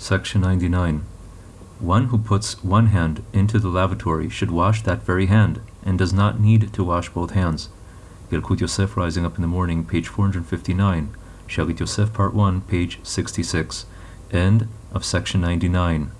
Section 99. One who puts one hand into the lavatory should wash that very hand, and does not need to wash both hands. Yalkut Yosef Rising Up in the Morning, page 459. Shalit Yosef, part 1, page 66. End of section 99.